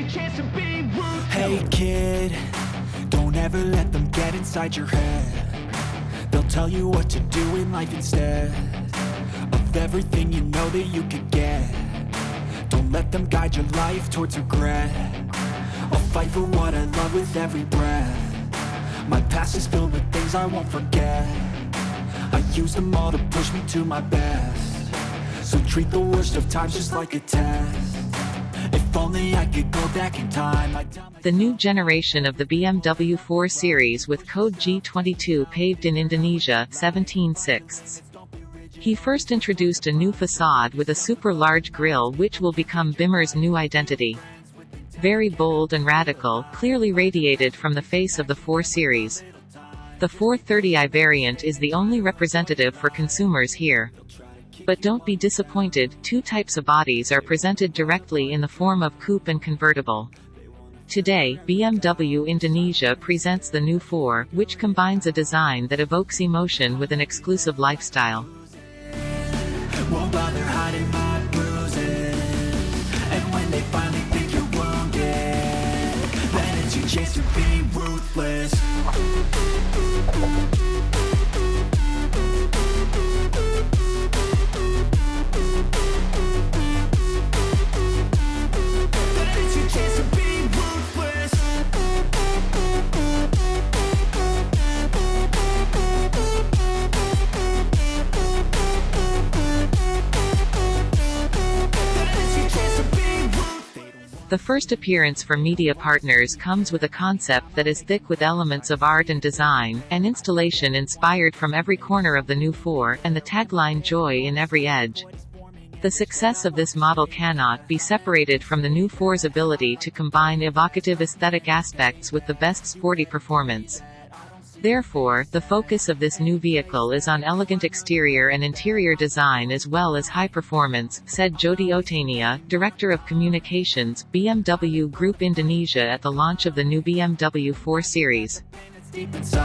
your chance to be ruthless. Hey kid, don't ever let them get inside your head. They'll tell you what to do in life instead Of everything you know that you could get. Don't let them guide your life towards regret. I'll fight for what I love with every breath. My past is filled with things I won't forget. I use them all to push me to my best. So treat the worst of times just like a test The new generation of the BMW 4 Series with code G22 paved in Indonesia, 17 sixths. He first introduced a new facade with a super large grille which will become Bimmer's new identity. Very bold and radical, clearly radiated from the face of the 4 Series. The 430i variant is the only representative for consumers here. But don't be disappointed, two types of bodies are presented directly in the form of coupe and convertible. Today, BMW Indonesia presents the new 4, which combines a design that evokes emotion with an exclusive lifestyle. The first appearance for media partners comes with a concept that is thick with elements of art and design, an installation inspired from every corner of the new 4, and the tagline Joy in every edge. The success of this model cannot be separated from the new four's ability to combine evocative aesthetic aspects with the best sporty performance. Therefore, the focus of this new vehicle is on elegant exterior and interior design as well as high performance, said Jodie O'tania, Director of Communications, BMW Group Indonesia at the launch of the new BMW 4 Series. So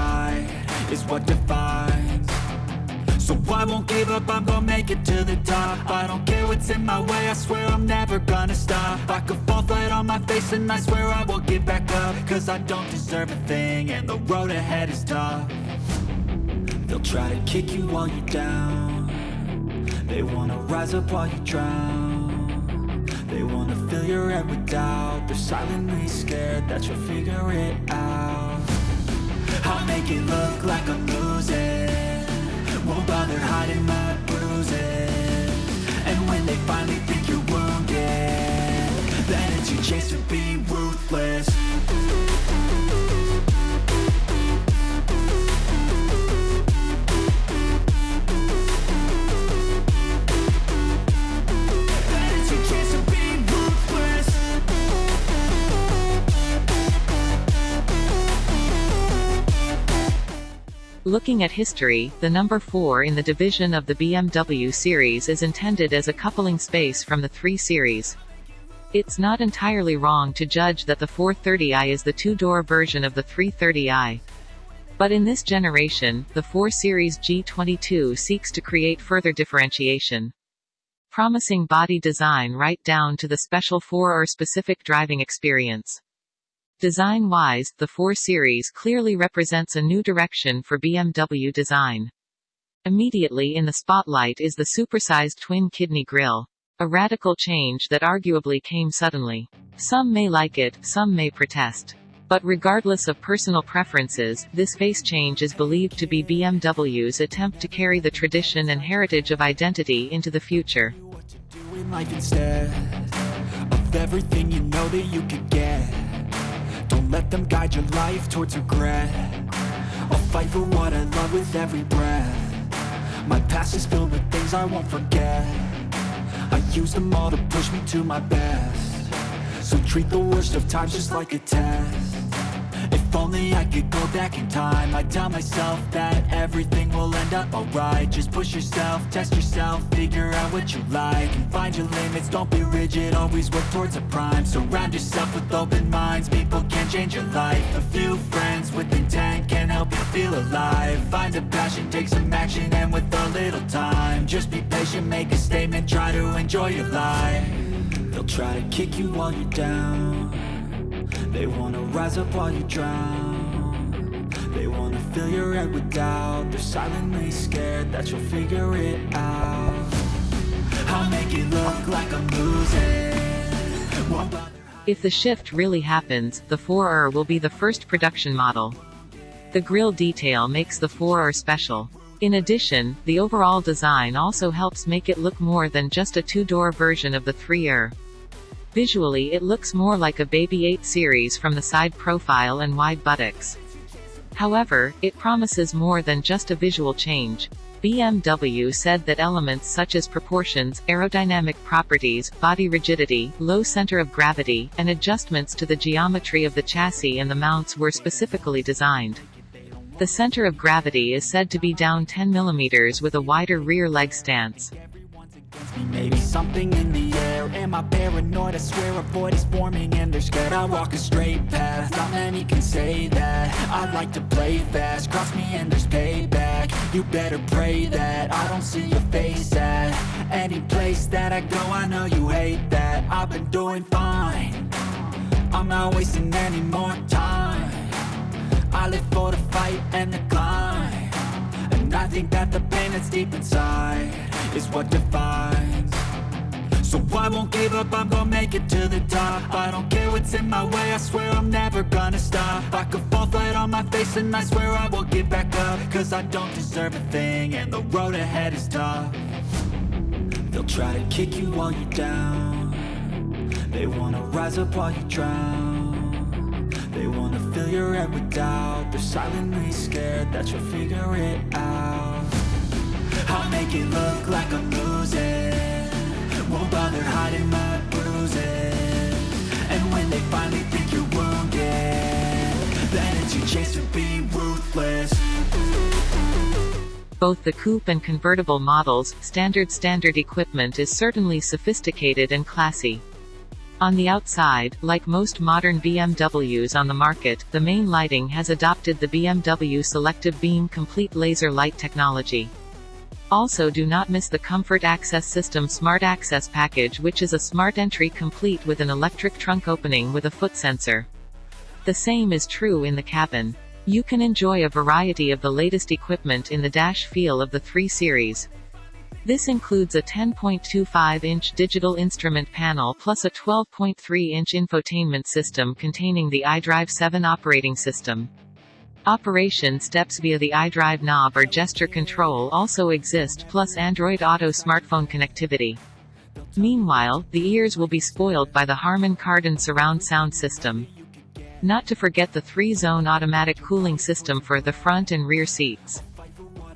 I won't give up, I'm gonna make it to the top I don't care what's in my way, I swear I'm never gonna stop my face and I swear I will get back up. Cause I don't deserve a thing and the road ahead is tough. They'll try to kick you while you're down. They wanna rise up while you drown. They wanna fill your head with doubt. They're silently scared that you'll figure it out. I'll make it look like I'm losing. Won't bother hiding my Looking at history, the number 4 in the division of the BMW series is intended as a coupling space from the 3 series. It's not entirely wrong to judge that the 430i is the two-door version of the 330i. But in this generation, the 4 Series G22 seeks to create further differentiation. Promising body design right down to the special 4 or specific driving experience. Design-wise, the 4 Series clearly represents a new direction for BMW design. Immediately in the spotlight is the supersized twin-kidney grille. A radical change that arguably came suddenly. Some may like it, some may protest. But regardless of personal preferences, this face change is believed to be BMW's attempt to carry the tradition and heritage of identity into the future. what to do in life instead of everything you know that you could get. Let them guide your life towards regret. I'll fight for what I love with every breath. My past is filled with things I won't forget. I use them all to push me to my best. So treat the worst of times just like a test. If only I could go back in time. I'd tell myself that everything will end up alright. Just push yourself, test yourself, figure out what you like And find your limits, don't be rigid, always work towards a prime. Surround yourself with open minds, people can change your life. A few friends with intent can help you feel alive. Find a passion, take some action, and with a little time Just be patient, make a statement, try to enjoy your life. They'll try to kick you while you're down They wanna rise up while you drown They wanna fill your head with doubt They're silently scared that you'll figure it out I'll make it look like I'm losing If the shift really happens, the 4R will be the first production model. The grille detail makes the 4R special. In addition, the overall design also helps make it look more than just a two-door version of the 3R. Visually it looks more like a Baby 8 series from the side profile and wide buttocks. However, it promises more than just a visual change. BMW said that elements such as proportions, aerodynamic properties, body rigidity, low center of gravity, and adjustments to the geometry of the chassis and the mounts were specifically designed. The center of gravity is said to be down 10 mm with a wider rear leg stance. Am I paranoid? I swear a void is forming and they're scared. I walk a straight path, not many can say that. I like to play fast, cross me and there's payback. You better pray that I don't see your face at Any place that I go, I know you hate that. I've been doing fine. I'm not wasting any more time. I live for the fight and the climb. And I think that the pain that's deep inside is what defines So I won't give up, I'm gonna make it to the top. I don't care what's in my way, I swear I'm never gonna stop. I could fall flat on my face and I swear I will get back up. Cause I don't deserve a thing and the road ahead is tough. They'll try to kick you while you're down. They wanna rise up while you drown. They wanna fill your head with doubt. They're silently scared that you'll figure it out. I'll make it look like I'm losing Bother hiding my bruises And when they finally think you're wounded Then it's your chance to be ruthless Both the coupe and convertible models, standard standard equipment is certainly sophisticated and classy. On the outside, like most modern BMWs on the market, the main lighting has adopted the BMW Selective Beam Complete Laser Light technology. Also do not miss the Comfort Access System Smart Access Package which is a smart entry complete with an electric trunk opening with a foot sensor. The same is true in the cabin. You can enjoy a variety of the latest equipment in the dash feel of the 3 Series. This includes a 10.25-inch digital instrument panel plus a 12.3-inch infotainment system containing the iDrive 7 operating system. Operation steps via the iDrive knob or gesture control also exist plus Android Auto smartphone connectivity. Meanwhile, the ears will be spoiled by the Harman Kardon surround sound system. Not to forget the three-zone automatic cooling system for the front and rear seats.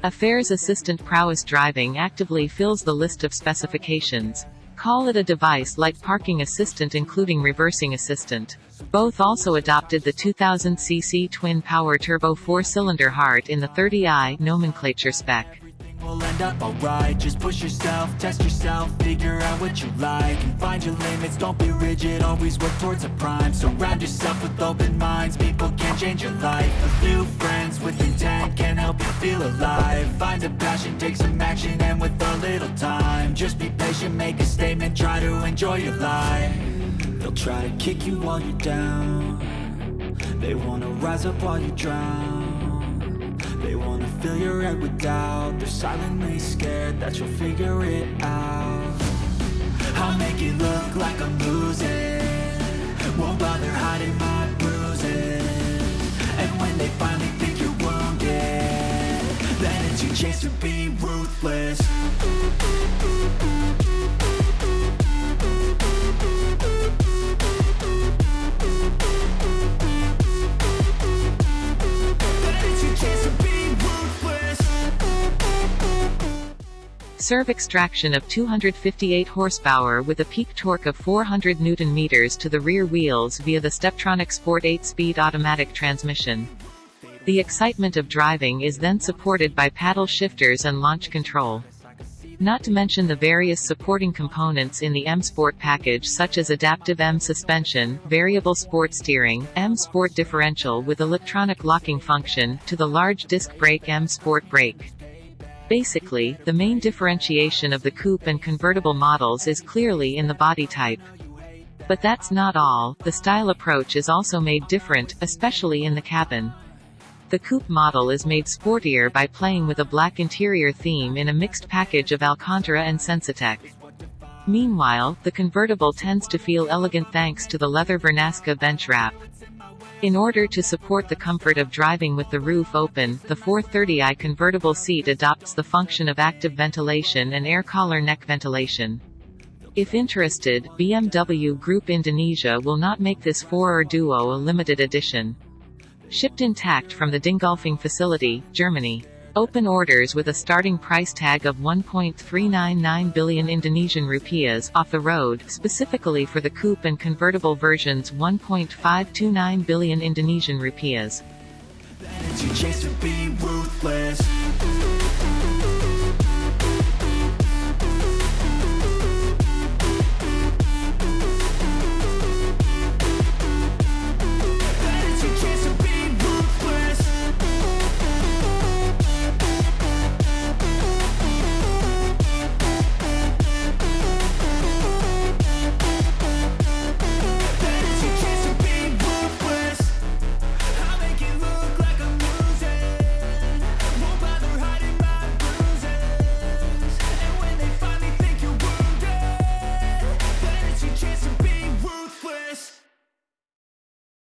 Affairs Assistant Prowess Driving actively fills the list of specifications. Call it a device like Parking Assistant including Reversing Assistant. Both also adopted the 2000cc twin-power turbo four-cylinder heart in the 30i nomenclature spec. Will end up alright. Just push yourself, test yourself, figure out what you like And find your limits, don't be rigid, always work towards a prime. Surround yourself with open minds, people can change your life. A few friends with intent can help you feel alive. Find a passion, take some action, and with a little time Be make a statement, try to enjoy your life. They'll try to kick you while you're down. They wanna rise up while you drown. They wanna fill your head with doubt. They're silently scared that you'll figure it out. I'll make it look like I'm losing. Won't bother hiding my bruises. And when they finally think you're wounded Then it's your chance to be Then it's your chance to be ruthless serve extraction of 258 horsepower with a peak torque of 400 Newton-meters to the rear wheels via the Steptronic Sport 8-speed automatic transmission. The excitement of driving is then supported by paddle shifters and launch control. Not to mention the various supporting components in the M Sport package such as adaptive M suspension, variable sport steering, M Sport differential with electronic locking function, to the large disc brake M Sport brake. Basically, the main differentiation of the coupe and convertible models is clearly in the body type. But that's not all, the style approach is also made different, especially in the cabin. The coupe model is made sportier by playing with a black interior theme in a mixed package of Alcantara and Sensatec. Meanwhile, the convertible tends to feel elegant thanks to the leather Vernasca bench wrap. In order to support the comfort of driving with the roof open, the 430i convertible seat adopts the function of active ventilation and air collar neck ventilation. If interested, BMW Group Indonesia will not make this 4 or Duo a limited edition. Shipped intact from the Dingolfing facility, Germany. Open orders with a starting price tag of 1.399 billion Indonesian rupiahs off the road, specifically for the coupe and convertible versions 1.529 billion Indonesian rupiahs.